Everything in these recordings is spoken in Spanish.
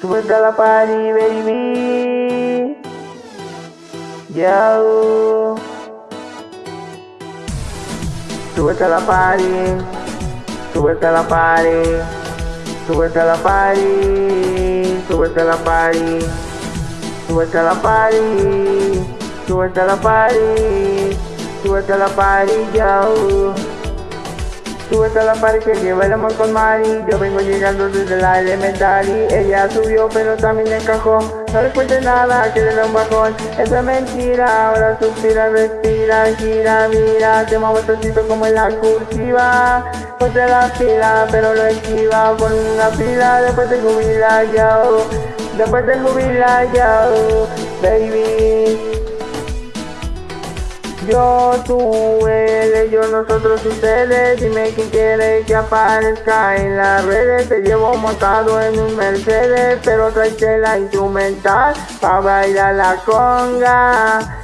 Súbete a la party, baby. Yo. Súbete a la party. Súbete a la party. Súbete a la party. Súbete a la Súbete a la pared que amor con Mari. Yo vengo llegando desde la elementary Ella subió pero también encajó. No le cuente nada que le da un bajón. Esa es mentira, ahora suspira, respira, gira, mira. Te muevo tantito como en la cursiva. Ponte la fila pero lo esquiva Pon una fila. Después te jubila yo Después te jubila yo Baby. Yo, tú, ellos, nosotros, ustedes Dime quién quiere que aparezca en las redes Te llevo montado en un Mercedes Pero trae la instrumental Pa' bailar la conga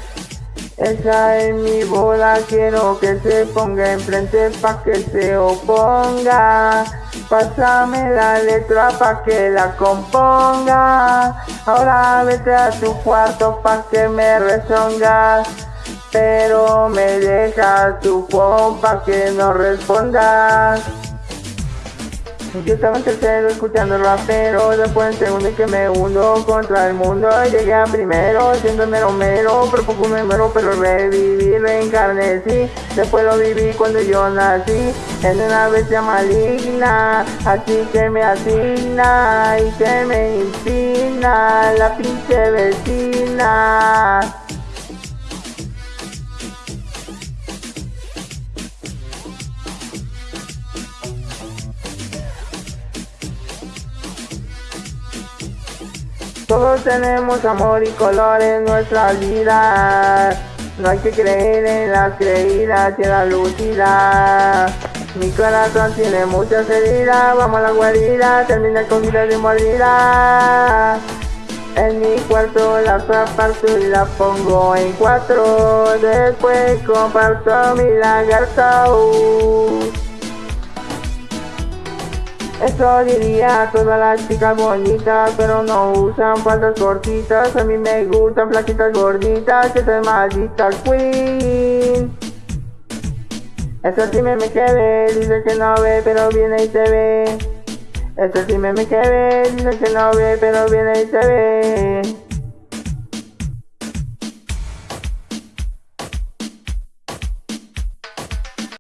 esa es mi bola, quiero que se ponga enfrente pa' que se oponga. Pásame la letra pa' que la componga. Ahora vete a tu cuarto pa' que me rezongas pero me dejas tu compa que no respondas. Yo estaba en tercero escuchando rapero, después en segundo que me hundo contra el mundo. Llegué a primero, siendo mero mero, pero poco me muero, pero reviví, reencarné, Después lo viví cuando yo nací, en una bestia maligna, así que me asigna y que me inspira la pinche vecina. Todos tenemos amor y color en nuestra vida. No hay que creer en las creídas y en la lucida. Mi corazón tiene muchas heridas, vamos a la guarida, termina con vida de mordida. En mi cuarto la aparto y la pongo en cuatro, después comparto mi lagarto. Eso diría a todas las chicas bonitas, pero no usan faldas cortitas. A mí me gustan flaquitas gorditas, que es maldita queen. Eso sí me me quedé, dice que no ve, pero viene y se ve. Eso sí me me quedé, dice que no ve, pero viene y se ve.